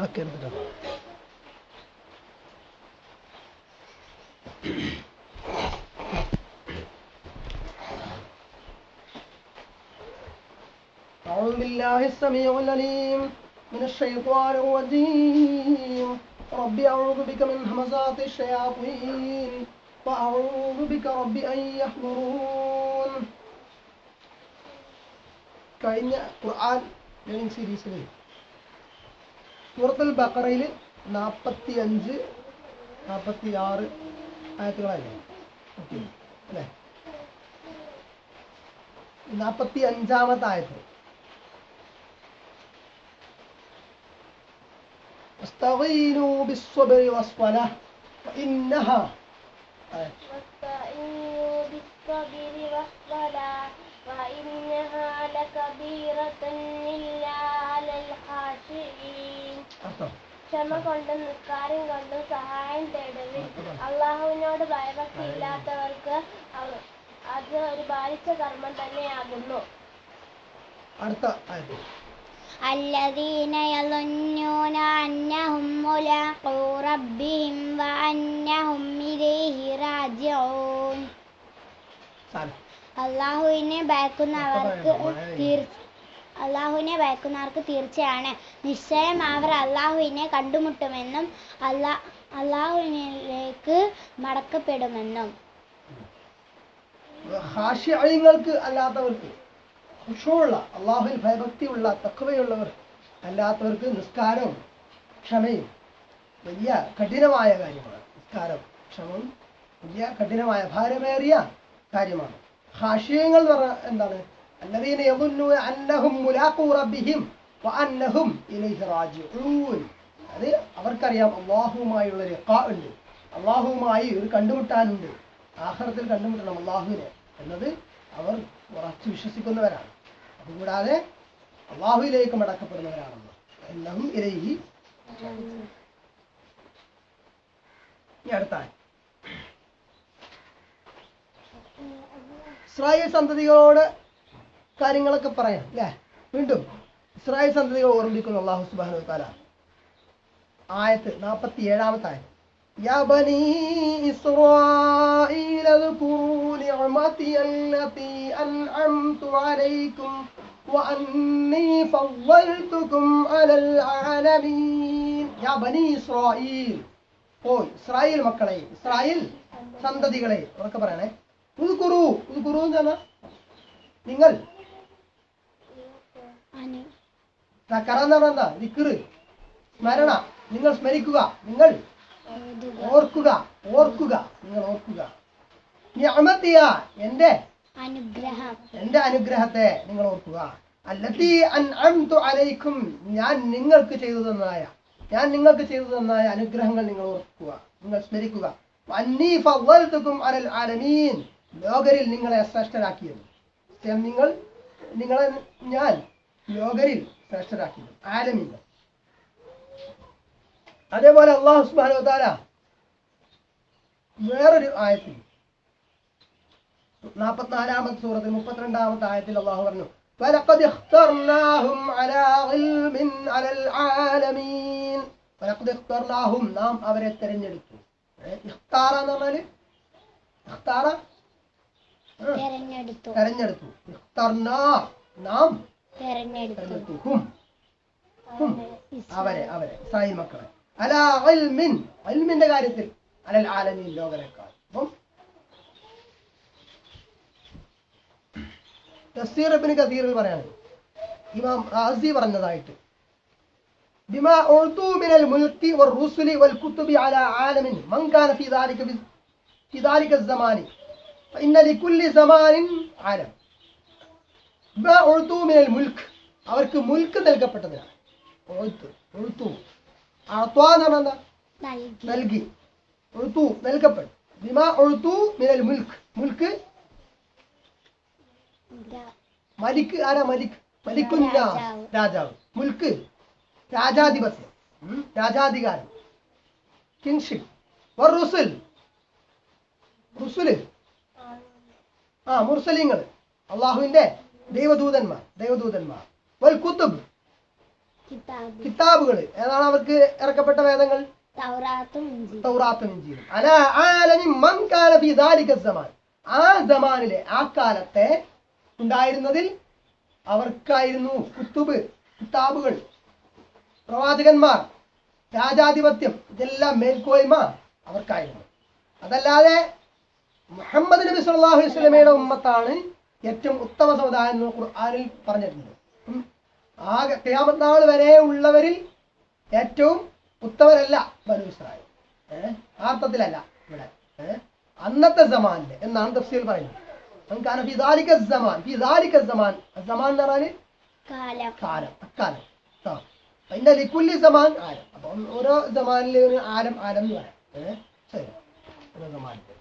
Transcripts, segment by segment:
نتأكد بده أعوذ بالله السميع العليم من الشيطان الرجيم. رب أعوذ بك من همزات الشياطين وأعوذ بك رب أن يحضرون. كأن القرآن لين سيدي سليم. സൂറത്തുൽ ബക്കറയിൽ നാൽപ്പത്തി അഞ്ച് നാൽപ്പത്തി ആറ് ആയത്തുകളല്ലേ ഓക്കെ അല്ലേ നാൽപ്പത്തി അഞ്ചാമത്തെ ആയത്ത് استعينوا بالصبر والصلاة فإنها آية. واستعينوا بالصبر والصلاة وإنها لكبيرة إلا على الخاشعين അർത്ഥം ക്ഷമ കൊണ്ടും നിസ്കാരം കൊണ്ടും സഹായം തേടുവിൻ അള്ളാഹുവിനോട് ഭയഭക്തി ഇല്ലാത്തവർക്ക് അവ- അത് ഒരു ബാധിച്ച കർമ്മം തന്നെയാകുന്നു അടുത്ത ആയത്ത് الذين يظنون أنهم ملاقو ربهم وأنهم إليه راجعون സാരം അള്ളാഹുവിനെ ഭയക്കുന്നവർക്ക് അള്ളാഹുവിനെ ഭയക്കുന്നവർക്ക് തീർച്ചയാണ്. നിശ്ചയം അവർ അള്ളാഹുവിനെ കണ്ടുമുട്ടുമെന്നും അല്ലാ അള്ളാഹുവിനിലേക്ക് മടക്കപ്പെടുമെന്നും. ഹാഷ്യങ്ങൾക്ക് അല്ലാത്തവർക്ക് ഖുശൂള്ള അള്ളാഹുവിൽ ഭയഭക്തിയുള്ള തക്കവയുള്ളവർ അല്ലാത്തവർക്ക് നിസ്കാരവും ക്ഷമയും വലിയ കഠിനമായ കാര്യമാണ്. നിസ്കാരം ക്ഷമയും വലിയ കഠിനമായ ഭാരമേറിയ കാര്യമാണ്. ഹാഷ്യങ്ങൾ എന്ന് പറഞ്ഞാൽ എന്താണ് الذين يظنون أنهم ملاقو ربهم وأنهم إليه راجعون അത് അവർക്കറിയാം അള്ളാഹുവുമായുള്ള ലിഖാ ഉണ്ട് അള്ളാഹുവുമായി ഒരു കണ്ടുമുട്ടാനുണ്ട് ആഖിറത്തിൽ കണ്ടുമുട്ടണം അള്ളാഹുവിനെ എന്നത് അവർ ഉറച്ചു വിശ്വസിക്കുന്നവരാണ് അതുകൂടാതെ അള്ളാഹുവിലേക്ക് മടക്കപ്പെടുന്നവരാണെന്ന് എന്നഹും ഇലൈഹി ഇനി ഇസ്രായേൽ സന്തതികളോട് കാര്യങ്ങളൊക്കെ പറയാം അല്ലേ വീണ്ടും ഇസ്രായേൽ സന്തതികൾ ഓർമ്മിക്കുന്നു അള്ളാഹു സുബാനു താല ആയത്ത് നാൽപ്പത്തി ഏഴാമത്തെ ആയത്ത് يا بني إسرائيل اذكروا نعمتي التي أنعمت عليكم وأني فضلتكم على العالمين يا بني إسرائيل ഓ ഇസ്രായേൽ മക്കളെ ഇസ്രായേൽ സന്തതികളെ ഉറക്കെ പറയണേ നിങ്ങൾ? സ്മരണ. നിങ്ങൾ സ്മരിക്കുക. നിങ്ങൾ ഓർക്കുക. ഓർക്കുക. നിങ്ങൾ ഓർക്കുക. എന്റെ അനുഗ്രഹം. എന്റെ അനുഗ്രഹത്തെ നിങ്ങൾ ഓർക്കുക. അല്ലത്തി അൻഅംതു അലൈക്കും. ഞാൻ നിങ്ങൾക്ക് ചെയ്തു തന്നതായ ഞാൻ നിങ്ങൾക്ക് ചെയ്തു തന്നതായ അനുഗ്രഹങ്ങൾ നിങ്ങൾ ഓർക്കുക. നിങ്ങൾ സ്മരിക്കുക. അന്നീ ഫവൽതുക്കും അലൽ ആലമീൻ. ലോകരിൽ നിങ്ങളെ ശ്രേഷ്ഠരാക്കിയത് സത്യം നിങ്ങൾ നിങ്ങളെ ഞാൻ ലോകരിൽ ശ്രേഷ്ഠരാക്കിയത് ആലമീൻ അതേപോലെ അള്ളാഹു സുബ്ഹാനഹു വ തആല വേറൊരു ആയത്തിൽ നാൽപ്പത്തിനാലാമത്തെ സൂറത്തിൽ മുപ്പത്തിരണ്ടാമത്തെ ആയത്തിൽ അള്ളാഹു പറഞ്ഞു فلقد اخترناهم على علم على العالمين فلقد اخترناهم നാം അവരെ തെരഞ്ഞെടുത്തു ഏ, ഇഖ്താറ എന്ന് പറഞ്ഞാല് ഇഖ്താറ ആ, തെരഞ്ഞെടുത്തു. നാം അവരെ അവരെ സായി മക്കളെ. അല അൽമിന്റെ ഇൽമിന്റെ കാര്യത്തിൽ. അലൽ ആലമീൻ ലോകനേക്കാൾ. അപ്പം തസ്സീർ കസീറിൽ പറയാണ്. ഇമാം ആസി പറഞ്ഞതായിട്ട്. ബിമാ ഉർദു മിനൽ വർ റുസുലി വൽ അല ഫീ ദാലിക ഫീ ദാലിക ഇന്ന ലിക്കുല്ലി സമാനിൻ ആലം ഒഴുത്തൂമിനൽ മുൽക്ക് അവർക്ക് മുൽക്ക് നൽകപ്പെട്ടതിനാണ്. ഒഴുത്ത് ഒഴുത്തു അത്വാ എന്ന് നൽകി. ഒഴുത്തു നൽകപ്പെട്ടു. ബിമ ഒഴുത്തു മിനൽ മുൽക്ക്. മുൽക്ക്? മലിക്ക് ആരാ മലിക്ക് മലിക്കുന്ന രാജാവ്. മുൽക്ക്. രാജാധിപത്യം. രാജാധികാരം. കിങ്ഷിപ്പ് റുസുൽ. റുസുൽ. ആ മുർസലിങ്ങൾ അള്ളാഹുവിന്റെ ദൈവദൂതന്മാർ ദൈവദൂതന്മാർ. വൽ കുത്തുബ്. കിതാബുകൾ ഏതാണ് അവർക്ക് ഇറക്കപ്പെട്ട വേദങ്ങൾ? ആ സമാനിലെ ആ കാലത്തെ ഉണ്ടായിരുന്നതിൽ അവർക്കായിരുന്നു കുത്തുബ് കിതാബുകൾ. പ്രവാചകന്മാർ രാജാധിപത്യം ഇതെല്ലാം മേൽക്കോയ്മ അവർക്കായിരുന്നു. അതല്ലാതെ മുഹമ്മദ് നബി സല്ലല്ലാഹു വസ്ലമയുടെ ഉമ്മത്താണ് ഏറ്റവും ഉത്തമ സമുദായം എന്ന് ഖുർആാനിൽ പറഞ്ഞിട്ടുണ്ട്. ആ ആകെ ഖിയാമത്ത് നാൾ വരെ ഉള്ളവരിൽ ഏറ്റവും ഉത്തമരല്ല ബനു ഇസ്രായേൽ. ഏഹ് ആർത്ഥത്തിലല്ല ഇവിടെ. ഏഹ് അന്നത്തെ സമാനിൽ എന്നാണ് തഫ്സീൽ പറയുന്നത്. നമുക്കാണ് ഫിദാലിക്ക സമാൻ ഫിദാലിക്ക സമാൻ. സമാൻ എന്ന് പറഞ്ഞാൽ കാലം. കാലം അക്കാലം. ആ. അതിന്റെ ലിക്കുല്ലി സമാൻ ആരം. അപ്പം ഓരോ സമാനിലെ ഒരു ആരം ആരം എന്ന് പറയാം. ഏഹ് ശരി. ഓരോ സമാനിൽ. ഉം.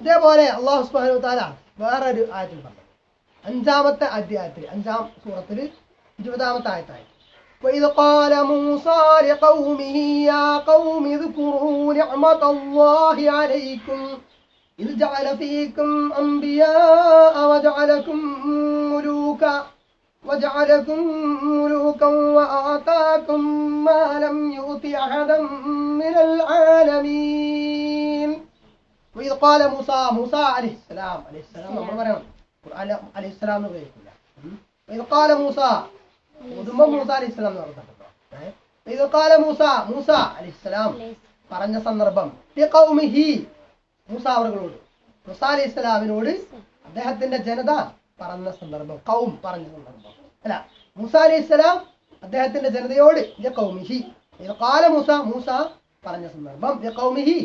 ഇതേപോലെ അള്ളാഹു സുബ്ഹാനഹു വ തആല വേറൊരു ആയത്തിൽ പറഞ്ഞു അഞ്ചാമത്തെ അധ്യായത്തിൽ അഞ്ചാം സൂറത്തിൽ ഇരുപതാമത്തെ ആയത്തായി وإذ قال موسى لقومه يا قوم اذكروا نعمة الله عليكم إذ جعل فيكم أنبياء وجعلكم ملوكا وجعلكم ملوكا وآتاكم ما لم يؤت أحدا من العالمين وإذ قال موسى موسى عليه السلام عليه السلام عليه പറയണം ഖുർആൻ السلام എന്ന് ഉപയോഗിക്കില്ല وإذ قال موسى ഉദുമ موسى عليه السلام എന്ന് പറഞ്ഞിട്ടുണ്ട് قال موسى موسى عليه السلام പറഞ്ഞ സന്ദർഭം ലിഖൗമിഹി മൂസ അവരോട് മൂസ അലൈഹി السلامനോട് അദ്ദേഹത്തിന്റെ ജനത പറഞ്ഞ സന്ദർഭം കൗം പറഞ്ഞ സന്ദർഭം. അല്ല മൂസ അലൈഹി സ്വലാം അദ്ദേഹത്തിന്റെ ജനതയോട് കൗമിഹി. കാല മൂസ മൂസ പറഞ്ഞ സന്ദർഭം കൗമിഹി.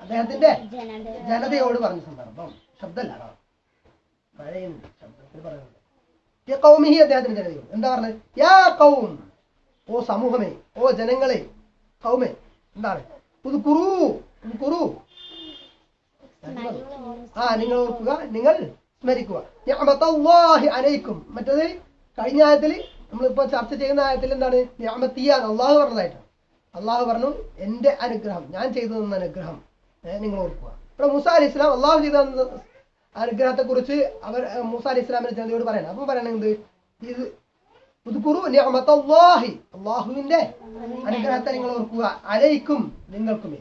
അദ്ദേഹത്തിന്റെ ജനത ജനതയോട് പറഞ്ഞ സന്ദർഭം. ശബ്ദമല്ല മഴയുണ്ട് ശബ്ദത്തിൽ പറയുന്നത്. യ കൗമിഹി അദ്ദേഹത്തിന്റെ ജനതയോട്. എന്താ പറഞ്ഞത്? യാ കൗം. ഓ സമൂഹമേ ഓ ജനങ്ങളെ കൗമേ. എന്താണ്? പുതുക്കുറു പുതുക്കുറു ആ നിങ്ങൾ ഓർക്കുക നിങ്ങൾ സ്മരിക്കുക. നിഅമത്തല്ലാഹി അലൈക്കും. മറ്റത് കഴിഞ്ഞ ആയത്തിൽ നമ്മളിപ്പോ ചർച്ച ചെയ്യുന്ന ആയത്തിൽ എന്താണ്? ഞാമത്തിയാണ് അള്ളാഹു പറഞ്ഞതായിട്ടാണ്. അള്ളാഹു പറഞ്ഞു എന്റെ അനുഗ്രഹം ഞാൻ ചെയ്തു തന്ന അനുഗ്രഹം നിങ്ങൾ ഓർക്കുക. ഇവിടെ മൂസ അലി ഇസ്ലാം അള്ളാഹു ചെയ്ത അനുഗ്രഹത്തെ കുറിച്ച് അവർ മൂസ അലി ഇസ്ലാമിന്റെ ജനതയോട് പറയണം. അപ്പൊ പറയണത് ഇത് പുതുക്കുറു നിഅമത്തല്ലാഹി അള്ളാഹുവിന്റെ അനുഗ്രഹത്തെ നിങ്ങൾ ഓർക്കുക. അലൈക്കും നിങ്ങൾക്കുമേ.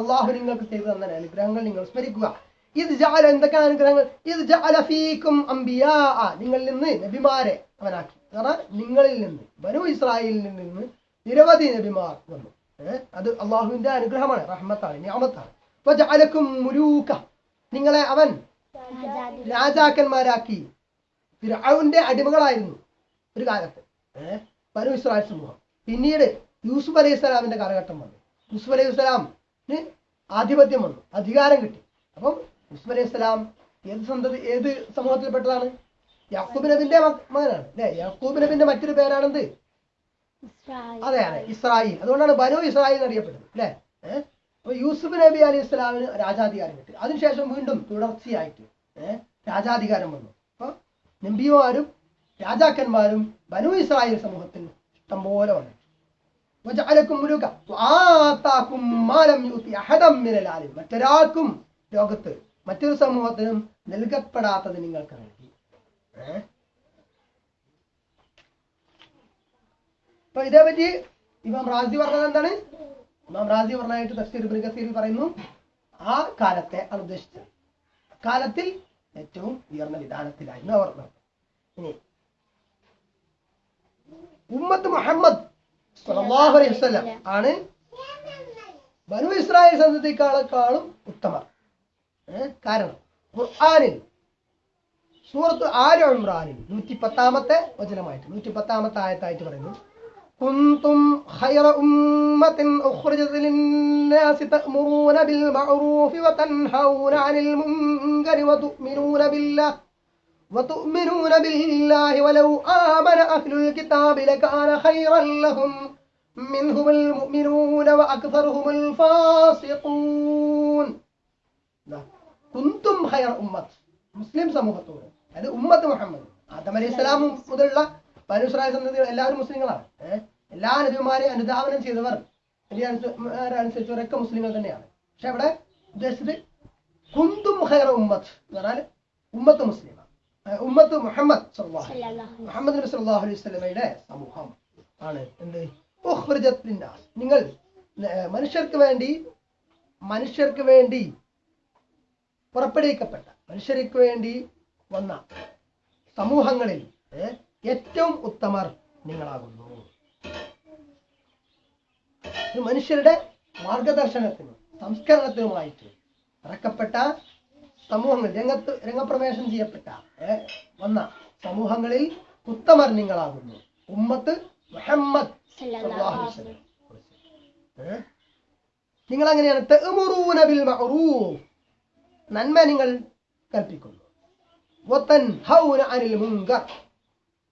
അള്ളാഹു നിങ്ങൾക്ക് ചെയ്തു തന്ന അനുഗ്രഹങ്ങൾ നിങ്ങൾ സ്മരിക്കുക. ഇത് എന്തൊക്കെയാണ് അനുഗ്രഹങ്ങൾ? ഇത് നിങ്ങളിൽ നിന്ന് നബിമാരെ അവനാക്കി. കാരണം നിങ്ങളിൽ നിന്ന് ബനു ഇസ്രായേലിൽ നിന്ന് നിരവധി നബിമാർ വന്നു. അത് അള്ളാഹുവിന്റെ അനുഗ്രഹമാണ് റഹ്മത്താണ് ഞാമത്താണ്. അപ്പൊ ജാലക്കും മുരൂക്ക നിങ്ങളെ അവൻ രാജാക്കന്മാരാക്കി. അവന്റെ അടിമകളായിരുന്നു ഒരു കാലത്ത്. ബനു ഇസ്രായേൽ സമൂഹം. പിന്നീട് യൂസുഫ് അലൈഹി സ്വലാമിന്റെ കാലഘട്ടം വന്നു. യൂസുഫ് അലൈഹി സ്വലാമിന് ആധിപത്യം വന്നു അധികാരം കിട്ടി. അപ്പം യൂസുഫ് അലൈഹി സ്വലാം ഏത് സന്തതി ഏത് സമൂഹത്തിൽപ്പെട്ടതാണ്? യാക്കൂബ് നബിന്റെ മക- മകനാണ്. അല്ലെ? യാക്കൂബ് നബിന്റെ മറ്റൊരു പേരാണെന്ത്? അതെ അതെ. ഇസ്രായേൽ. അതുകൊണ്ടാണ് ബനു ഇസ്രായേൽ എന്നറിയപ്പെടുന്നത്. അല്ലെ? അപ്പൊ യൂസുഫ് നബി അലി ഇസ്ലാമിന് രാജാധികാരം കിട്ടി. അതിനുശേഷം വീണ്ടും തുടർച്ചയായിട്ട് രാജാധികാരം വന്നു. അപ്പൊ നബിമാരും രാജാക്കന്മാരും ബനു ഇസ്രായേൽ സമൂഹത്തിൽ ഇഷ്ടംപോലെ വന്നു. മറ്റൊരാൾക്കും ലോകത്ത് മറ്റൊരു സമൂഹത്തിനും നൽകപ്പെടാത്തത് നിങ്ങൾക്ക് നൽകി അപ്പൊ ഇതേപറ്റി ഇമാം റാസി പറഞ്ഞത് എന്താണ്? ഇമാം റാസി പറഞ്ഞതായിട്ട് തഫ്സീർ ഇബ്നു പറയുന്നു ആ കാലത്തെ ആണ് ഉദ്ദേശിച്ചത്. കാലത്തിൽ ഏറ്റവും ഉയർന്ന വിധാനത്തിലായിരുന്നു അവർ ഇനി ഉമ്മത്ത് മുഹമ്മദ് സ്വല്ലല്ലാഹു അലൈഹി വസല്ലം ആണ് ബനു ഇസ്രായേൽ സന്തതിക്കാളെക്കാളും ഉത്തമർ? കാരണം ഖുർആനിൽ സൂറത്ത് ആര് ഇമ്രാനിൽ നൂറ്റി പത്താമത്തെ വചനമായിട്ട് നൂറ്റി പത്താമത്തെ ആയത്തായിട്ട് പറയുന്നു كنتم خير أمة أخرجت للناس تأمرون بالمعروف وتنهون عن المنكر وتؤمنون بالله وتؤمنون بالله ولو آمن أهل الكتاب لكان خيرا لهم منهم المؤمنون وأكثرهم الفاسقون ദാ, കുന്തും ഹയർ ഉമ്മത്ത്. മുസ്ലിം സമൂഹത്തോട്. അതായത് ഉമ്മത്ത് മുഹമ്മദ്. ആദം അലൈഹി സ്വലാം മുതലുള്ള പരുസ്രായ സന്തതി എല്ലാവരും മുസ്ലിങ്ങളാണ്. എല്ലാ നബിമാരെയും അനുധാവനം ചെയ്തവർ അനുസരിച്ചവരൊക്കെ മുസ്ലിങ്ങൾ തന്നെയാണ്. പക്ഷെ അവിടെ ഉദ്ദേശിച്ചത് കുന്തും ഹയർ ഉമ്മത്ത് എന്ന് പറഞ്ഞാൽ ഉമ്മത്ത് മുസ്ലിമാണ് ഉമ്മത്ത് മുഹമ്മദ് മുഹമ്മദ് നബി സല്ലല്ലാഹു അലൈഹി സ്വലമയുടെ സമൂഹം ആണ്. എന്ത്. നിങ്ങൾ മനുഷ്യർക്ക് വേണ്ടി മനുഷ്യർക്ക് വേണ്ടി പുറപ്പെടുവിക്കപ്പെട്ട മനുഷ്യർക്ക് വേണ്ടി വന്ന സമൂഹങ്ങളിൽ ഏറ്റവും ഉത്തമർ നിങ്ങളാകുന്നു. മനുഷ്യരുടെ മാർഗദർശനത്തിനും സംസ്കരണത്തിനുമായിട്ട് ഇറക്കപ്പെട്ട സമൂഹങ്ങൾ രംഗത്ത് രംഗപ്രവേശം ചെയ്യപ്പെട്ട വന്ന സമൂഹങ്ങളിൽ ഉത്തമർ നിങ്ങളാകുന്നു. ഉമ്മത്ത് മുഹമ്മദ്. നിങ്ങൾ അങ്ങനെയാണ് നന്മ നിങ്ങൾ കൽപ്പിക്കുന്നു. അനിൽ മുങ്ക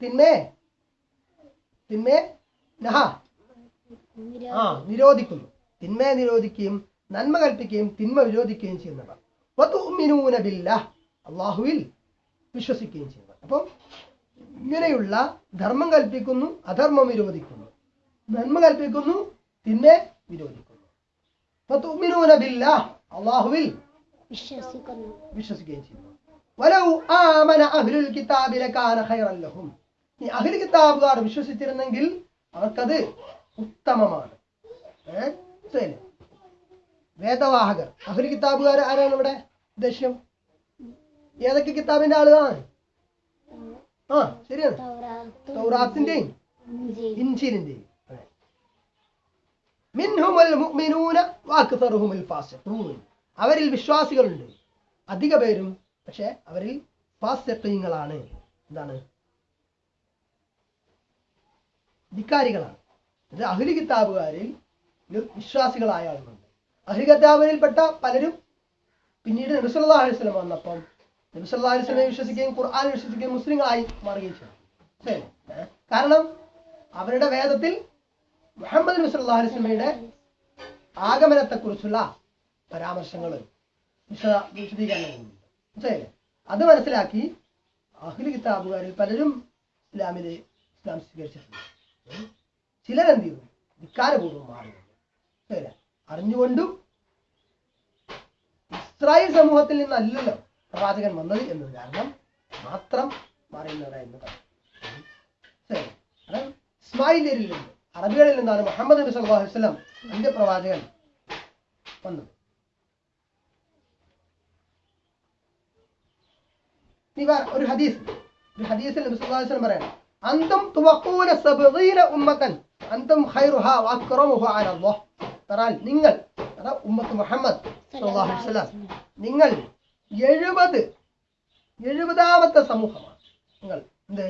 തിന്മേ. തിന്മേ നഹ. ആ നിരോധിക്കുന്നു. തിന്മയെ നിരോധിക്കുകയും നന്മ കൽപ്പിക്കുകയും തിന്മ വിരോധിക്കുകയും ചെയ്യുന്നവർ വതുഅ്മിനൂന ബില്ലാഹ്. അള്ളാഹുവിൽ വിശ്വസിക്കുകയും ചെയ്യുന്നവർ അപ്പം ഇങ്ങനെയുള്ള ധർമ്മം കൽപ്പിക്കുന്നു അധർമ്മം വിരോധിക്കുന്നു. നന്മ കൽപ്പിക്കുന്നു തിന്മ വിരോധിക്കുന്നു. വതുഅ്മിനൂന ബില്ലാഹ്. അള്ളാഹുവിൽ വിശ്വസിക്കുന്നു. വിശ്വസിക്കുകയും ചെയ്യുന്നു വലൗ ആമന അഹ്ലുൽ കിതാബി ലകാന ഖൈറൻ ലഹും. ഈ അഹ്ലുൽ കിതാബുകാർ വിശ്വസിച്ചിരുന്നെങ്കിൽ അവർക്കത് ഉത്തമമാണ്. ഏ? ശരി. വേദവാഹകർ. അഹ്ലുൽ കിതാബുകാർ ആരാണ് ഇവിടെ? ഉദ്ദേശ്യം? ഏതൊക്കെ കിതാബിന്റെ ആളുകളാണ്? ആ ശരിയാണ്. സൗറാത്തിന്റെയും തൗറാത്തിന്റെയും ഇഞ്ചീലും ഇഞ്ചിലിന്റെയും മിൻഹുമൽ മുഅ്മിനൂന വഅക്തറുഹുമുൽ ഫാസിഖൂൻ. അവരിൽ വിശ്വാസികളുണ്ട്. അധിക പേരും പക്ഷെ അവരിൽ ഫാസിഖീങ്ങളാണ് എന്താണ്? ധിക്കാരികളാണ്. ഇത് അഹ്ലി കിതാബുകാരിൽ വിശ്വാസികളായ ആളുകളുണ്ട്. അഹ്ലി കിതാബിൽപ്പെട്ട പലരും പിന്നീട് നബിസല്ലാ വന്നപ്പം നബിസല്ലാ വിശ്വസിക്കുകയും ഖുർആൻ വിശ്വസിക്കുകയും മുസ്ലിങ്ങളായി മാറുകയും ചെയ്തു. കാരണം അവരുടെ വേദത്തിൽ മുഹമ്മദ് നബി സല്ലല്ലാഹു അലൈഹി വസല്ലമയുടെ ആഗമനത്തെക്കുറിച്ചുള്ള പരാമർശങ്ങൾ വിശദ വിശദീകരണങ്ങളുണ്ട്. മനസ്സിലായില്ലേ? അത് മനസ്സിലാക്കി അഹ്ലി കിതാബുകാരിൽ പലരും ഇസ്ലാമിൽ ഇസ്ലാം സ്വീകരിച്ചിട്ടുണ്ട്. ചിലരെന്ത് ചെയ്തു? ധിക്കാരപൂർവം മാറുന്നുണ്ട് ശരി അറിഞ്ഞുകൊണ്ടും ഇസ്രായേൽ സമൂഹത്തിൽ നിന്നല്ലല്ലോ പ്രവാചകൻ വന്നത് എന്നത് കാരണം മാത്രം മാറിയുന്നവരായിരുന്നു ഇസ്മായിലിയരിൽ നിന്ന് അറബികളിൽ നിന്നാണ് മുഹമ്മദ് നബി സല്ലല്ലാഹു അലൈഹി വസല്ലം അന്ത്യപ്രവാചകൻ വന്നത്. ഇനി ഒരു ഹദീസ്. ഒരു ഹദീസിൽ നബി സല്ലല്ലാഹു അലൈഹി പറയണം അന്തും തുവഖൂന സബ്ഗീന ഉമ്മതൻ അന്തം ഖൈറുഹ വഅക്റമുഹ അലല്ലാഹ് തറാൽ നിങ്ങൾ അത ഉമ്മത്ത് മുഹമ്മദ് സല്ലല്ലാഹു അലൈഹി വസല്ലം നിങ്ങൾ എഴുപത് എഴുപതാമത്തെ സമൂഹമാണ്. നിങ്ങൾ എന്ത്?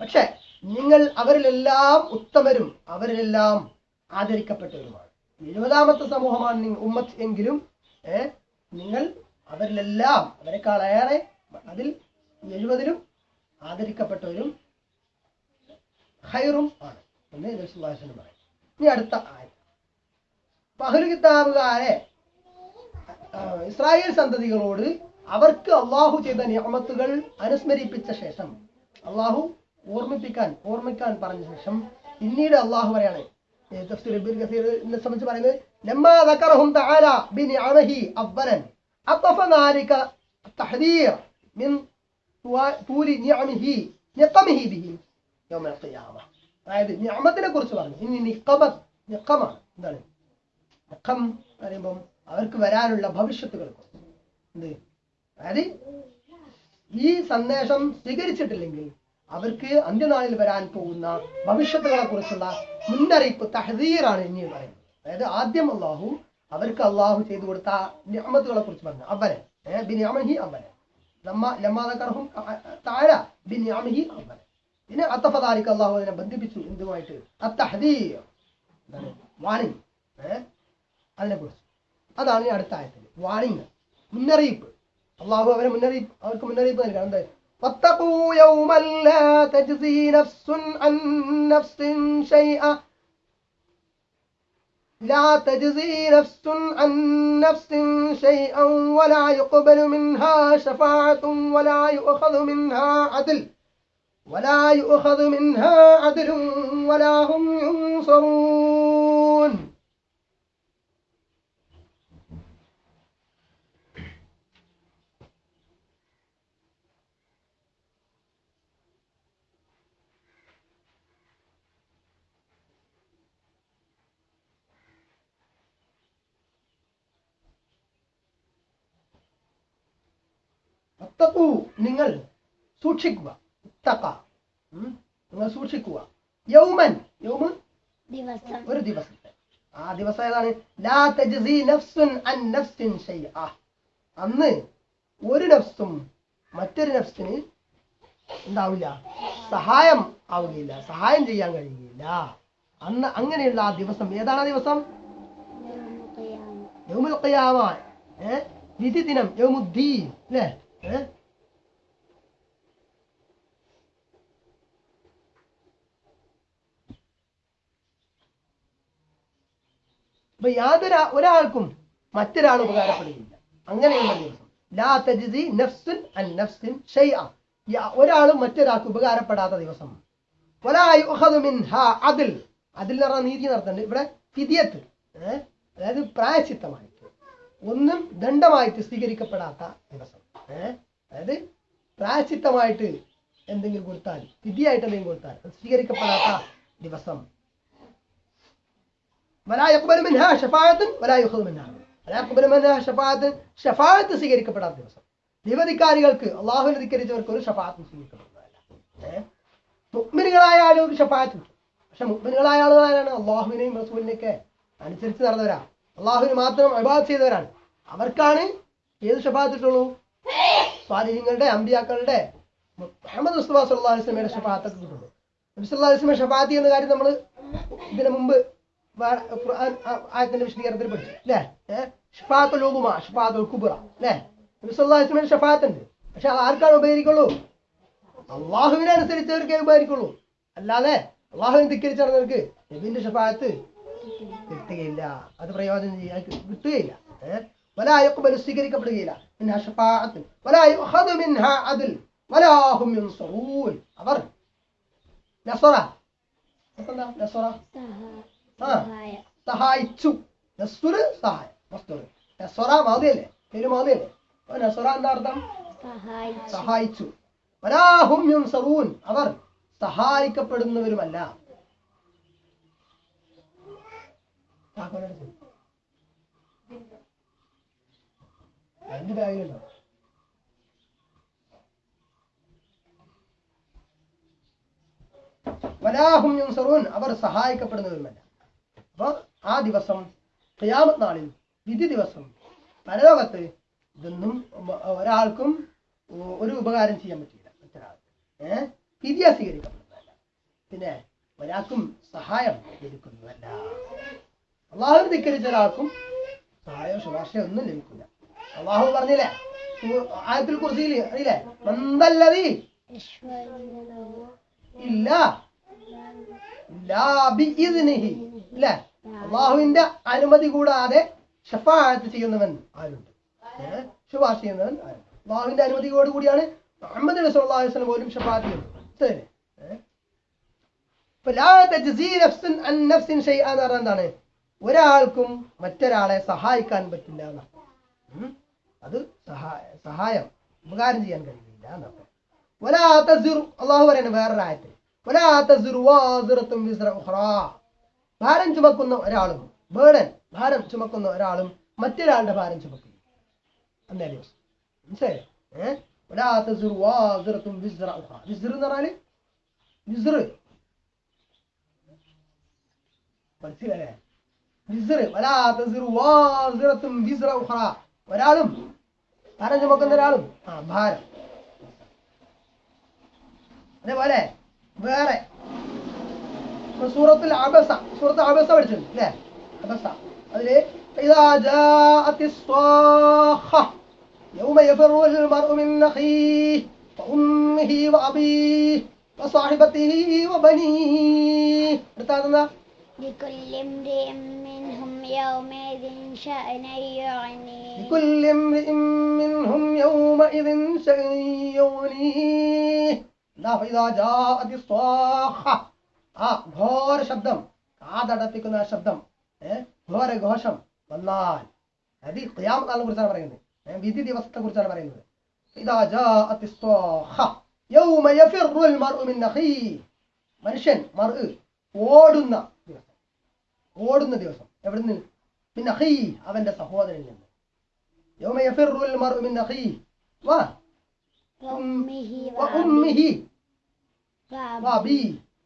പക്ഷെ നിങ്ങൾ അവരിലെല്ലാം ഉത്തമരും അവരിലെല്ലാം ആദരിക്കപ്പെട്ടവരുമാണ്. എഴുപതാമത്തെ സമൂഹമാണ് നിങ്ങൾ ഉമ്മത്ത് എങ്കിലും ഏ, നിങ്ങൾ അവരിലെല്ലാം അവരെക്കാളേറെ അതിൽ എഴുപതിലും ആദരിക്കപ്പെട്ടവരും ഹൈറും ആണ് എന്ന് നബി സല്ലല്ലാഹു പറയും. ഇനി അടുത്ത ആയത് പഹലു കിതാബുകാരെ ഇസ്രായേൽ സന്തതികളോട് അവർക്ക് അള്ളാഹു ചെയ്ത നിയമത്തുകൾ അനുസ്മരിപ്പിച്ച ശേഷം അള്ളാഹു ഓർമ്മിപ്പിക്കാൻ ഓർമ്മിക്കാൻ പറഞ്ഞ ശേഷം പിന്നീട് അള്ളാഹു പറയാണ് തഫ്സീർ ഇബ്നു കസീറിനെ സംബന്ധിച്ച് പറയുന്നത് ലമ്മാ ذكرهم تعالى بنعمه اولا عطف ذلك التحذير من طول نعمه نقمه بهم يوم القيامة അതായത് നിയമത്തിനെ കുറിച്ച് പറഞ്ഞു ഇനി നിക്കമത്ത് നിക്കമാണ് എന്താണ് നിക്കം പറയുമ്പം അവർക്ക് വരാനുള്ള ഭവിഷ്യത്തുകൾ കുറിച്ച് എന്ത് അതായത് ഈ സന്ദേശം സ്വീകരിച്ചിട്ടില്ലെങ്കിൽ അവർക്ക് അന്ത്യനാളിൽ വരാൻ പോകുന്ന ഭവിഷ്യത്തുകളെ കുറിച്ചുള്ള മുന്നറിയിപ്പ് തഹദീറാണ് ഇനി പറയുന്നത്. അതായത് ആദ്യം അള്ളാഹു അവർക്ക് അള്ളാഹു ചെയ്തു കൊടുത്ത ഞാമത്തുകളെ കുറിച്ച് പറഞ്ഞു. അവരൻ ബിനിയാമഹി അവരൻ അവരെ ലമ്മ ലമ്മാതകർഹും താര ബിനിഅമഹി അവരൻ പിന്നെ അത്തഫദാലിക്ക് അള്ളാഹു അതിനെ ബന്ധിപ്പിച്ചു. എന്തുമായിട്ട്? അത്തഹദീർ. എന്താണ്? വാണിംഗ്. ഏഹ് അതിനെ കുറിച്ച് അതാണ് അടുത്ത ആയത്തിൽ. വാണിംഗ്. മുന്നറിയിപ്പ്. അള്ളാഹു അവരെ മുന്നറിയിപ്പ് അവർക്ക് മുന്നറിയിപ്പ് നൽകണം. എന്താ? واتقوا يوما لا تجزي نفس عن نفس شيئا. لا تجزي نفس عن نفس شيئا ولا يقبل منها شفاعة ولا يؤخذ منها عدل. ولا يؤخذ منها عدل ولا هم ينصرون. വത്തഖൂ നിങ്ങൾ സൂക്ഷിക്കുക. തക്ക. നിങ്ങൾ സൂക്ഷിക്കുക. യൗമൻ യൗമൻ ദിവസം. ഒരു ദിവസത്തെ. ആ ദിവസം ഏതാണ്? ലാ തജ്സി നഫ്സുൻ അൻ നഫ്സിൻ ഷൈഅ. അന്ന് ഒരു നഫ്സും മറ്റൊരു നഫ്സിന് ഉണ്ടാവില്ല. സഹായം ആവുകയില്ല. സഹായം ചെയ്യാൻ കഴിയുകയില്ല. അന്ന് അങ്ങനെയുള്ള ആ ദിവസം ഏതാണ് ആ ദിവസം? യൗമുൽ ഖിയാമ. ഏ? വിധി ദിനം യൗമുദ്ദീൻ. അല്ലേ അപ്പൊ യാതൊരു ഒരാൾക്കും മറ്റൊരാൾ ഉപകാരപ്പെടുകയില്ല. അങ്ങനെയുള്ള ദിവസം. ലാ തജ്സി നഫ്സുൻ അൻ നഫ്സിൻ ഷൈഅ. ഒരാൾ മറ്റൊരാൾക്ക് ഉപകാരപ്പെടാത്ത ദിവസം. അദ്ൽ. അതിൽ എന്ന് പറഞ്ഞാൽ നീതി നടത്തുന്നുണ്ട് ഇവിടെ ഫിദിയത്ത്. അതായത് പ്രായച്ചിത്തമായിട്ട്. ഒന്നും ദണ്ഡമായിട്ട് സ്വീകരിക്കപ്പെടാത്ത ദിവസം. അതായത് പ്രായച്ചിത്തമായിട്ട് എന്തെങ്കിലും കൊടുത്താൽ തിഥിയായിട്ട് എന്തെങ്കിലും കൊടുത്താൽ അത് സ്വീകരിക്കപ്പെടാത്ത ദിവസം. സ്വീകരിക്കപ്പെടാത്ത ദിവസം. നിവധിക്കാരികൾക്ക് അള്ളാഹു അധികരിച്ചവർക്ക് ഒരു ഷഫാത്തും സ്വീകരിക്കപ്പെടുന്നതല്ല. മുഗ്മിനുകളായ ആളുകൾ ഒരു ഷഫാത്ത് കിട്ടും. പക്ഷെ മുഗ്മിനുകളായ ആളുകളാരാണ്? അള്ളാഹുവിനെയും റസൂലിനെയൊക്കെ അനുസരിച്ച് നടന്നവരാണ്. അള്ളാഹുവിന് മാത്രം അഭിഭാഗം ചെയ്തവരാണ്. അവർക്കാണ് ഏത് ഷഫാത്ത് ഇട്ടുള്ളൂ? സ്വാധീനങ്ങളുടെ അമ്പിയാക്കളുടെ അഹമ്മദ് മുസ്തഫ സല്ലാ അലിസ്ലമയുടെ ഷഫാത്തൊക്കെ കിട്ടുന്നു നബിസ്വല്ലാ അലിസ്ലമ ഷഫാത്തി എന്ന കാര്യം നമ്മൾ ഇതിനു മുമ്പ് ആയത്തിന്റെ വിശദീകരണത്തിൽ പഠിച്ചു. അല്ലേ? ഷഫാത്ത് ഉലുമ ഷഫാത്തുൽ കുബറ. അല്ലേ? നബിസ്വല്ലാ അലിസ്ലമയുടെ ഷഫാത്ത് ഉണ്ട്. പക്ഷെ അത് ആർക്കാണ് ഉപകരിക്കുള്ളൂ? അള്ളാഹുവിനെ അനുസരിച്ചവർക്കേ ഉപകരിക്കുള്ളൂ. അല്ലാതെ അള്ളാഹുവിനെ ധിക്കരിച്ചവർക്ക് നബിന്റെ ഷഫാത്ത് കിട്ടുകയില്ല. അത് പ്രയോജനം ചെയ്യാൻ കിട്ടുകയില്ല. പല ആയൊക്കെ സ്വീകരിക്കപ്പെടുകയില്ല. منها شفاعة ولا يؤخذ منها عدل ولا هم ينصرون അവർ നസറ എന്താ നസറ സഹ- ആ സഹായം സഹായിച്ചു നസ്സുറ് സഹായം മസ്തുറ് നസറ മാതിയല്ലേ പേര് മാതിയല്ലേ അപ്പൊ നസറ എന്താ അർത്ഥം സഹായിച്ചു സഹായിച്ചു വലാഹും യുൻസറൂൻ അവർ സഹായിക്കപ്പെടുന്നവരുമല്ല താക്കോലെടുത്ത്. രണ്ട് ബാഗിലുണ്ടോ വലാഹും അവർ സഹായിക്കപ്പെടുന്നവരുമല്ല. അപ്പൊ ആ ദിവസം ഖിയാമത്ത് നാളിൽ വിധി ദിവസം പരലോകത്ത് ഇതൊന്നും ഒരാൾക്കും ഒരു ഉപകാരം ചെയ്യാൻ പറ്റില്ല. മറ്റൊരാൾക്ക്. ഏഹ് പിന്നെ ഒരാൾക്കും സഹായം ലഭിക്കുന്നതല്ല. അള്ളാഹു ധിക്കരിച്ച ഒരാൾക്കും സഹായം ശുപാർശയോ ഒന്നും ലഭിക്കില്ല. അള്ളാഹു പറഞ്ഞില്ലേ? ആയത്തിൽ കുറിച്ചില്ല അറിയില്ലേ? എന്തല്ലതി ഇല്ല അള്ളാഹുവിന്റെ അനുമതി കൂടാതെ ഷഫാഅത്ത് ചെയ്യുന്നവൻ ആരുണ്ട്? ശുപാർശ ചെയ്യുന്നവൻ അള്ളാഹുവിന്റെ അനുമതിയോട് കൂടിയാണ് മുഹമ്മദ് നബി അലൈഹി വസല്ലം പോലും പറഞ്ഞാൽ എന്താണ്? ഒരാൾക്കും മറ്റൊരാളെ സഹായിക്കാൻ പറ്റില്ല ഉം? അത് സഹായ സഹായം. ഉപകാരം ചെയ്യാൻ കഴിയില്ല എന്നർത്ഥം. അള്ളാഹു പറയുന്നത് വേറൊരു ആയത്തിൽ ഭാരം ചുമക്കുന്ന ഒരാളും ബേഡൻ ഭാരം ചുമക്കുന്ന ഒരാളും മറ്റൊരാളുടെ ഭാരം ചുമക്കില്ല അന്നേ ദിവസം. മനസ്സിലായോ? ഏഹ് എന്ന് പറഞ്ഞാൽ വിസ്ർ മനസ്സിലായേ? വിസ്ർ വലാ തസിറു വാസിറത്തും വിസ്ര ഉഖ്റാ ഒരാളും ഭാരം ചുമക്കുന്ന ഒരാളും ആ ഭാരം അതേപോലെ വേറെ ഇപ്പൊ സൂറത്തിൽ അബസ സൂറത്ത് അബസ പഠിച്ചിട്ടുണ്ട് അല്ലേ അബസ അതില് إذا جاءت الصاخة يوم يفر المرء من أخيه وأمه وأبيه وصاحبته وبنيه അടുത്തതെന്താ لكل امرئ منهم يومئذ شأن يعنيه لكل امرئ منهم يومئذ شأن يغنيه لا فإذا جاءت الصاخة ആ ഘോര ശബ്ദം കാതടപ്പിക്കുന്ന ആ ശബ്ദം ഏഹ് ഘോര ഘോഷം വന്നാൽ അത് ഖിയാമത്ത് നാളിനെ കുറിച്ചാണ് പറയുന്നത് ഏ, വിധി ദിവസത്തെ കുറിച്ചാണ് പറയുന്നത് ഇതാ ജാഅത്തി സ്വാഖ ഓടുന്ന ദിവസം എവിടുന്ന്? പിന്നെ അഖീഹി അവന്റെ സഹോദരനിൽ നിന്ന്.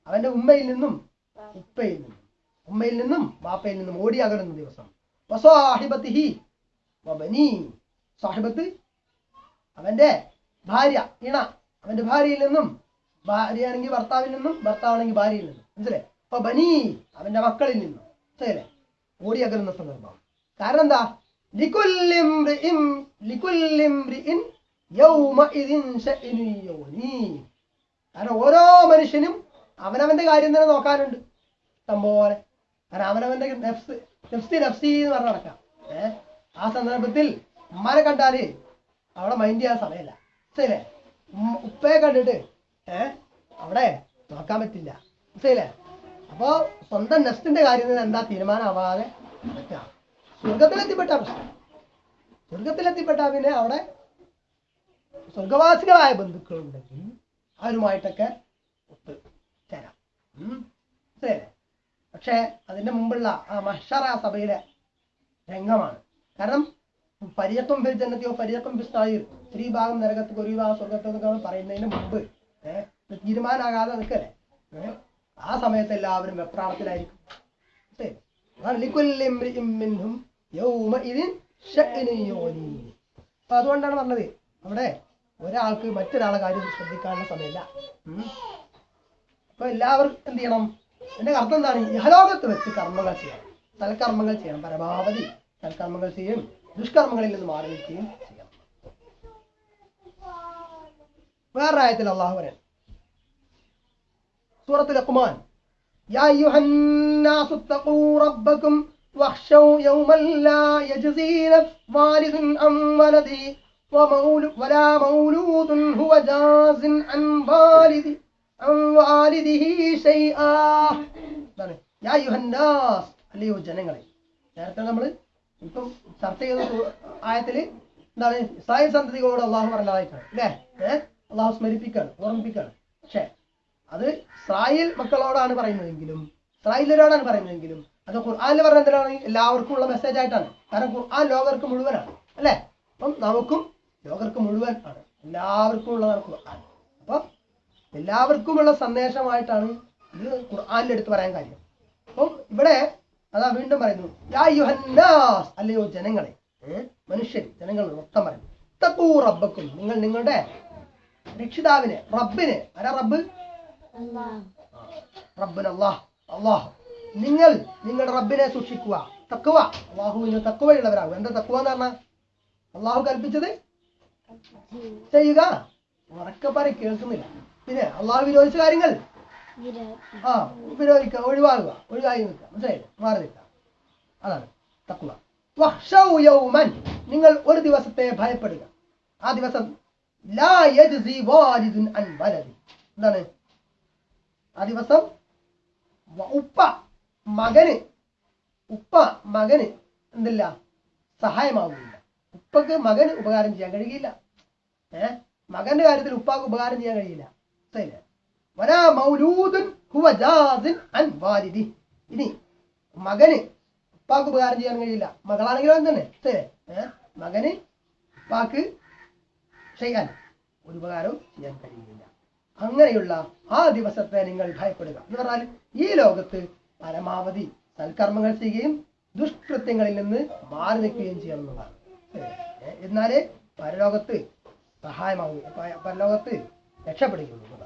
അവന്റെ ഉമ്മയിൽ നിന്നും ഉപ്പയിൽ നിന്നും. ഉമ്മയിൽ നിന്നും വാപ്പയിൽ നിന്നും ഓടി അകടുന്ന ദിവസം സാഹിബത്ത് അവന്റെ ഭാര്യ ഇണ. അവന്റെ ഭാര്യയിൽ നിന്നും ഭാര്യയാണെങ്കിൽ ഭർത്താവിൽ നിന്നും ഭർത്താവാണെങ്കിൽ ഭാര്യയിൽ നിന്നും. മനസ്സിലെ അപ്പൊ ബനി അവന്റെ മക്കളിൽ നിന്നും. മനസ്സിലെ ഓടി അകലുന്ന സന്ദർഭം. കാരണം എന്താ? കാരണം ഓരോ മനുഷ്യനും അവനവന്റെ കാര്യം തന്നെ നോക്കാനുണ്ട്. ഇഷ്ടംപോലെ. കാരണം അവനവന്റെ നെഫ്സ് നെഫ്സി നെഫ്സി എന്ന് പറഞ്ഞ് നടക്കാം. ആ സന്ദർഭത്തിൽ ഉമ്മാനെ കണ്ടാൽ അവിടെ മൈൻഡ് ചെയ്യാൻ സമയമല്ല. ഉപ്പയെ കണ്ടിട്ട് ഏഹ് അവിടെ നോക്കാൻ പറ്റില്ല. ശരിയല്ലേ അപ്പോ സ്വന്തം നെസ്റ്റിന്റെ കാര്യത്തിൽ എന്താ തീരുമാനമാവാതെ സ്വർഗത്തിലെത്തിപ്പെട്ട പ്രശ്നം. സ്വർഗത്തിലെത്തിപ്പെട്ട പിന്നെ അവിടെ സ്വർഗവാസികളായ ബന്ധുക്കളുണ്ടെങ്കിൽ അവരുമായിട്ടൊക്കെ ഒത്ത് ചേരാം. മനസ്സിലായില്ലേ? പക്ഷേ മുമ്പുള്ള ആ മഹ്ഷറ സഭയിലെ രംഗമാണ്. കാരണം പരിയക്കം ഫിൽ ജന്നത്തിയോ പരിയക്കം ഫിസ്തായി സായിർ ഭാഗം നരകത്ത് ഒരു ഭാഗം സ്വർഗത്തോ എന്നൊക്കെ പറയുന്നതിന് മുമ്പ് ഏഹ് തീരുമാനമാകാതെ നിൽക്കല്ലേ? ആ സമയത്ത് എല്ലാവരും വെപ്രാളത്തിലായിരിക്കും. അതുകൊണ്ടാണ് പറഞ്ഞത് അവിടെ ഒരാൾക്ക് മറ്റൊരാളെ കാര്യം ശ്രദ്ധിക്കാനുള്ള സമയമില്ല. അപ്പൊ എല്ലാവർക്കും എന്ത് ചെയ്യണം? എന്റെ അർത്ഥം എന്താണ്? യഹലോകത്ത് വെച്ച് കർമ്മങ്ങൾ ചെയ്യണം. സൽക്കർമ്മങ്ങൾ ചെയ്യണം പരമാവധി സൽക്കർമ്മങ്ങൾ ചെയ്യും ദുഷ്കർമ്മങ്ങളിൽ നിന്ന് മാറി നിൽക്കുകയും ചെയ്യണം. വേറെ ആയത്തിൽ അള്ളാഹു പറയാൻ സൂറത്തുൽ അഖ്മാൻ يا أيها الناس اتقوا ربكم واخشوا يوما لا يجزي نفس والد عن ولده ومول ولا مولود هو جاز عن والد عن والده شيئا എന്താണ് യാ യുഹന്നാസ് അല്ലയോ ജനങ്ങളെ നേരത്തെ നമ്മൾ ഇപ്പം ചർച്ച ചെയ്ത സൂ- ആയത്തില് എന്താണ് ഇസ്രായേൽ സന്തതികളോട് അള്ളാഹു പറഞ്ഞതായിട്ടാണ് അല്ലേ ഏഹ് അള്ളാഹു സ്മരിപ്പിക്കാണ് ഓർമ്മിപ്പിക്കാണ് പക്ഷേ അത് ഇസ്രായേൽ മക്കളോടാണ് പറയുന്നതെങ്കിലും ഇസ്രായേലരോടാണ് പറയുന്നതെങ്കിലും അത് ഖുർആാനിൽ പറഞ്ഞ എന്തിനാണ് എല്ലാവർക്കും ഉള്ള മെസ്സേജ് ആയിട്ടാണ്. കാരണം ഖുർആൻ ലോകർക്ക് മുഴുവനാണ് അല്ലേ? അപ്പം നമുക്കും ലോകർക്ക് മുഴുവൻ ആണ്. എല്ലാവർക്കും ഉള്ളതാണ് ഖുർആൻ. അപ്പം എല്ലാവർക്കുമുള്ള സന്ദേശമായിട്ടാണ് ഇത് ഖുർആാനിൽ എടുത്ത് പറയാൻ കാര്യം. അപ്പം ഇവിടെ അതാ വീണ്ടും പറയുന്നു യാ അല്ലയോ ജനങ്ങളെ? മനുഷ്യൻ ജനങ്ങൾ മൊത്തം പറയുന്നു റബ്ബക്കും നിങ്ങൾ നിങ്ങളുടെ രക്ഷിതാവിനെ റബ്ബിനെ ആരാ റബ്ബ്? റബ്ബിന് അള്ളാഹ് അള്ളാഹ്. നിങ്ങൾ നിങ്ങളുടെ റബ്ബിനെ സൂക്ഷിക്കുക. തക്കുവ അള്ളാഹുവിന് തക്കുവയുള്ളവരാകും എന്താ തക്കുവ എന്ന് പറഞ്ഞാൽ അള്ളാഹു കൽപ്പിച്ചത്? ചെയ്യുക. ഉറക്കെ പറ കേൾക്കുന്നില്ല. പിന്നെ അള്ളാഹു വിരോധിച്ച കാര്യങ്ങൾ? ആ വിരോധിക്കുക ഒഴിവാകുക ഒഴിവായി നിൽക്കുക മനസ്സിലായി മാറി നിൽക്കുക അതാണ് തക്കുവ നിങ്ങൾ ഒരു ദിവസത്തെ ഭയപ്പെടുക. ആ ദിവസം ലാ യജ്സി വാലിദുൻ അൻ വലദി. എന്താണ്? ആ ദിവസം ഉപ്പ മകന് ഉപ്പ മകന് എന്തില്ല? സഹായമാവുകയില്ല ഉപ്പക്ക് മകന് ഉപകാരം ചെയ്യാൻ കഴിയില്ല. ഏ? മകന്റെ കാര്യത്തിൽ ഉപ്പാക്ക് ഉപകാരം ചെയ്യാൻ കഴിയില്ല. ശരി വരാ മൗലൂദുൻ ഹുവ വാലിദി. ഇനി മകന് ഉപ്പാക്ക് ഉപകാരം ചെയ്യാൻ കഴിയില്ല. മകളാണെങ്കിലും അങ്ങനെ തന്നെ ശരി ഏ? മകന് ഉപ്പാക്ക് ചെയ്യാൻ ഒരു ഉപകാരവും ചെയ്യാൻ കഴിയുന്നില്ല അങ്ങനെയുള്ള ആ ദിവസത്തെ നിങ്ങൾ ഭയപ്പെടുക. എന്ന് പറഞ്ഞാൽ ഈ ലോകത്ത് പരമാവധി സൽക്കർമ്മങ്ങൾ ചെയ്യുകയും ദുഷ്കൃത്യങ്ങളിൽ നിന്ന് മാറി നിൽക്കുകയും ചെയ്യണം എന്നതാണ് എന്നാലേ പരലോകത്ത് സഹായമാകും പരലോകത്ത് രക്ഷപ്പെടുകയുള്ളൂ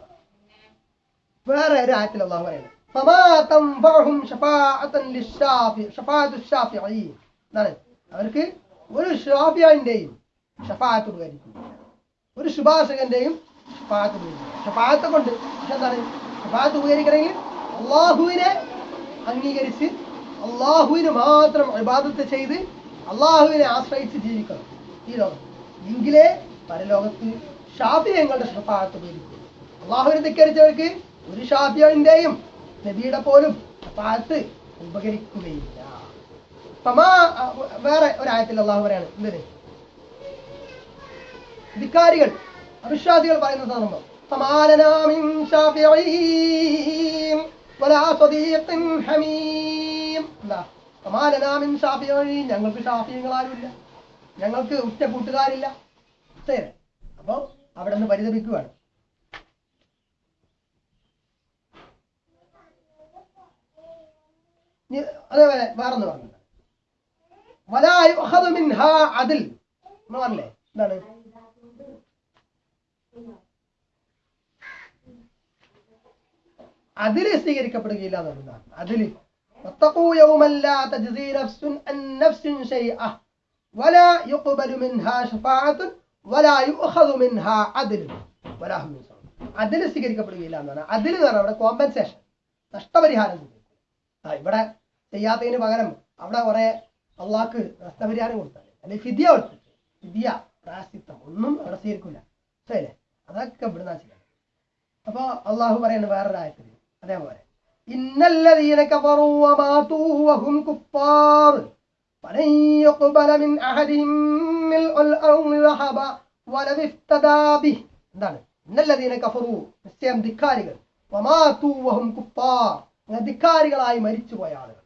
വേറെ ഒരു ആയത്തിൽ അള്ളാഹു പറയുന്നത് അവർക്ക് ഒരു ഷാഫിയാന്റെയും ഒരു ശുഭാഷകന്റെയും കൊണ്ട്. പക്ഷെ എന്താണ്? ഷഫാത്ത് ഉപകരിക്കണമെങ്കിൽ അള്ളാഹുവിനെ അംഗീകരിച്ച് അള്ളാഹുവിന് മാത്രം ഇബാദത്ത് ചെയ്ത് അള്ളാഹുവിനെ ആശ്രയിച്ച് ജീവിക്കണം. ഈ ലോകം. എങ്കിലേ പരലോകത്ത് ഷാഫിയങ്ങളുടെ ഷഫാത്ത് ഉപകരിക്കും. അള്ളാഹുവിനെ ധിക്കരിച്ചവർക്ക് ഒരു ഷാഫിയന്റെയും നബിയുടെ പോലും ഷഫാത്ത് ഉപകരിക്കുകയില്ല. വേറെ ഒരായത്തിൽ അള്ളാഹു പറയാണ്. എന്തിന്? ധിക്കാരികൾ. അവിശ്വാസികൾ പറയുന്ന സന്ദർഭം ഫമാലനാ മിൻ ശാഫിഈൻ വലാ സ്വദീഖിൻ ഹമീം. എന്താ ഫമാലനാ മിൻ ശാഫിഈൻ ഞങ്ങൾക്ക് ഉറ്റ കൂട്ടുകാരില്ല ശരി അപ്പൊ അവിടെ നിന്ന് പരിതപിക്കുകയാണ് അതേപോലെ വേറൊന്ന് പറഞ്ഞു. വലാ അതിൽ എന്ന് പറഞ്ഞില്ലേ? എന്താണ്? അതിൽ സ്വീകരിക്കപ്പെടുകയില്ല എന്നുള്ളതാണ് അതിൽ അതിൽ സ്വീകരിക്കപ്പെടുകയില്ല എന്നാണ് അതിൽ എന്ന് പറഞ്ഞാൽ അവിടെ കോമ്പൻസേഷൻ നഷ്ടപരിഹാരം ആ ഇവിടെ ചെയ്യാത്തതിന് പകരം അവിടെ കുറെ അള്ളാക്ക് നഷ്ടപരിഹാരം കൊടുത്താൽ അല്ലെങ്കിൽ ഫിദിയ കൊടുത്തിട്ട് ഫിദിയ പ്രാസിത്വം ഒന്നും അവിടെ സ്വീകരിക്കില്ല അതൊക്കെ ഇവിടുന്ന് ചെയ്യുന്നത് അപ്പോൾ അള്ളാഹു പറയുന്നത് വേറൊരായത്തിൽ അതേപോലെ ഇന്നല്ലദീന കഫറൂ വമാതൂ വഹും കുഫാർ فلن يقبل من أحدهم ملء الأرض ذهبا ولو افتدى به എന്താണ് ഇന്നല്ലദീന കഫറൂ നിശ്ചയം ധിക്കാരികൾ വമാതൂ വഹും കുഫാർ അങ്ങനെ ധിക്കാരികളായി മരിച്ചുപോയ ആളുകൾ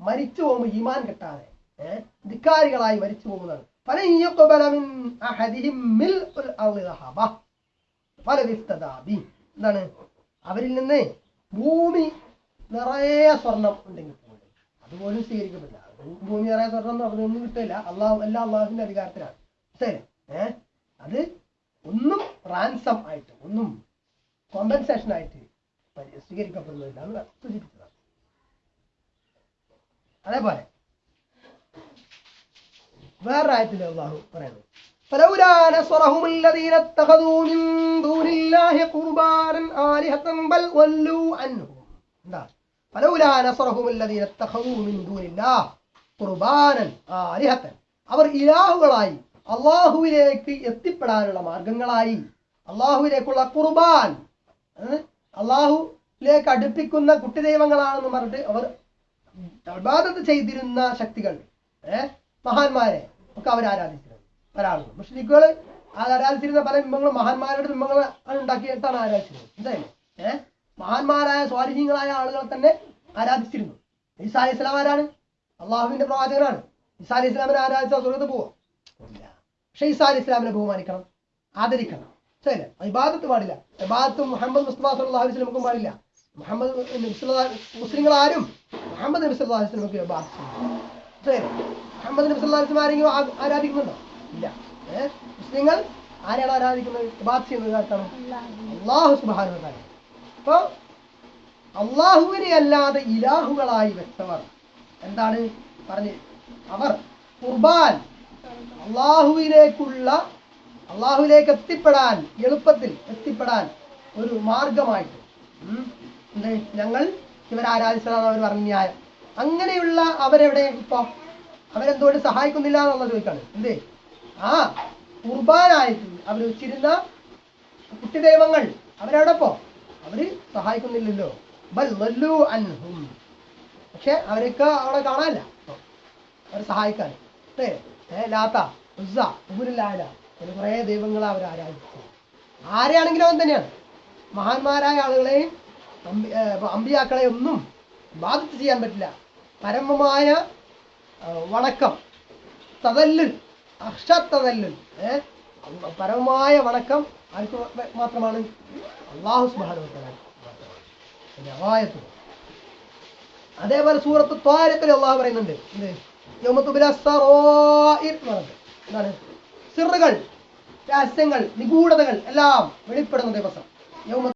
മരിച്ചു പോകുമ്പോൾ ഈമാൻ കിട്ടാതെ ഏഹ് ധിക്കാരികളായി മരിച്ചു പോകുന്നതാണ് فلن يقبل من أحدهم ملء الأرض ذهبا ولو افتدى به എന്താണ് അവരിൽ നിന്ന് ഭൂമി നിറയെ സ്വർണം ഉണ്ടെങ്കിൽ പോലും അതുപോലും സ്വീകരിക്കപ്പെടില്ല ഭൂമി നിറയെ സ്വർണം എന്ന് പറഞ്ഞൊന്നും കിട്ടില്ല അള്ളാഹു എല്ലാ അള്ളാഹുവിന്റെ അധികാരത്തിലാണ്. ശരി. ഏ? അത് ഒന്നും റാൻസം ആയിട്ട് ഒന്നും കോമ്പൻസേഷൻ ആയിട്ട് സ്വീകരിക്കപ്പെടുന്നതിലാണ് സൂചിപ്പിച്ചതാണ്. അതേപോലെ വേറൊരായത്തിൽ അള്ളാഹു പറയുന്നു. فلولا نصرهم الذين اتخذوا من دون الله قربانا آلهة بل ولوا عنهم എന്താ فلولا نصرهم الذين اتخذوا من دون الله قربانا آلهة അവർ ഇലാഹുകളായി അള്ളാഹുവിലേക്ക് എത്തിപ്പെടാനുള്ള മാർഗങ്ങളായി അള്ളാഹുവിലേക്കുള്ള കുർബാൻ ഏഹ്? അള്ളാഹുവിലേക്ക് അടുപ്പിക്കുന്ന കുട്ടി ദൈവങ്ങളാണെന്ന് പറഞ്ഞിട്ട് അവർ ഇബാദത്ത് ചെയ്തിരുന്ന ശക്തികൾ ഏഹ് മഹാന്മാരെ ഒക്കെ അവർ ആരാധിച്ചിരുന്നു ഒരാളുകൾ മുസ്ലിക്കുകൾ ആരാധിച്ചിരുന്ന പല ബിംബങ്ങളും മഹാന്മാരുടെ ബിംബങ്ങൾ ഉണ്ടാക്കിയിട്ടാണ് ആരാധിച്ചിരുന്നത് എന്തായാലും ഏഹ് മഹാന്മാരായ സ്വാധീനങ്ങളായ ആളുകൾ തന്നെ ആരാധിച്ചിരുന്നു ഈസാ ഇസ്ലാം ആരാണ്? അള്ളാഹുവിന്റെ പ്രവാചകനാണ്. അലൈഹി ഇസ്ലാമിനെ ആരാധിച്ച സ്വർഗത്ത് പോവാം? പക്ഷെ അലൈഹി ഇസ്ലാമിനെ ബഹുമാനിക്കണം. ആദരിക്കണം. ശരി ഇബാദത്ത് പാടില്ല. ഇബാദത്ത് മുഹമ്മദ് മുസ്തഫ സല്ലല്ലാഹു അലൈഹി പാടില്ല. മുഹമ്മദ് മുസ്ലിങ്ങൾ ആരും മുഹമ്മദ് നബി സല്ലല്ലാഹു അലൈഹി. ശരി മുഹമ്മദ് നബി വസല്ലം ആരെങ്കിലും ആരാധിക്കുന്നുണ്ടോ? ഇല്ല. ഏഹ് മുസ്ലിങ്ങൾ ആരെയാണ് ആരാധിക്കുന്നത്? ബാധ്യ ചെയ്യുന്നത് ആർക്കാണ്? അള്ളാഹു തആല. അപ്പൊ അള്ളാഹുവിനെ അല്ലാതെ ഇലാഹുകളായി വെച്ചവർ എന്താണ്? പറഞ്ഞ്. അവർ കുർബാൻ അള്ളാഹുവിലേക്കുള്ള അള്ളാഹുവിലേക്ക് എത്തിപ്പെടാൻ എളുപ്പത്തിൽ എത്തിപ്പെടാൻ ഒരു മാർഗമായിട്ട്. എന്ത്? ഞങ്ങൾ ഇവരെ ആരാധിച്ചതാണ് അവർ പറഞ്ഞ ന്യായം. അങ്ങനെയുള്ള അവരെവിടെ ഇപ്പൊ? അവരെന്തുകൊണ്ട് സഹായിക്കുന്നില്ല എന്നുള്ള ചോദിക്കാണ്. എന്തേ? ആ കുർബാനായിട്ടുണ്ട് അവർ വെച്ചിരുന്ന കുട്ടി ദൈവങ്ങൾ അവരെവിടെ പോ അവർ സഹായിക്കുന്നില്ലല്ലോ. ബൽ അൻഹും. പക്ഷെ അവരൊക്കെ അവിടെ കാണാനില്ല. അവരെ സഹായിക്കാൻ. അങ്ങനെ കുറേ ദൈവങ്ങളെ അവർ ആരാധിച്ചു. ആരെയാണെങ്കിലും അവൻ തന്നെയാണ്. മഹാന്മാരായ ആളുകളെയും അമ്പി- അമ്പിയാക്കളെ ഒന്നും ബാധിച്ച് ചെയ്യാൻ പറ്റില്ല. പരമമായ വണക്കം തതല്ലുൽ അക്ഷത്തതല്ലുൽ. പരമമായ വണക്കം ആർക്ക് മാത്രമാണ്? അള്ളാഹു സുബാനുവത്തലാണ് രവായത്ത് അതേപോലെ സൂറത്ത് ത്വാരത്തിൽ അള്ളാഹു പറയുന്നുണ്ട്. എന്താണ്? സിറുകൾ രഹസ്യങ്ങൾ നിഗൂഢതകൾ എല്ലാം വെളിപ്പെടുന്ന ദിവസം.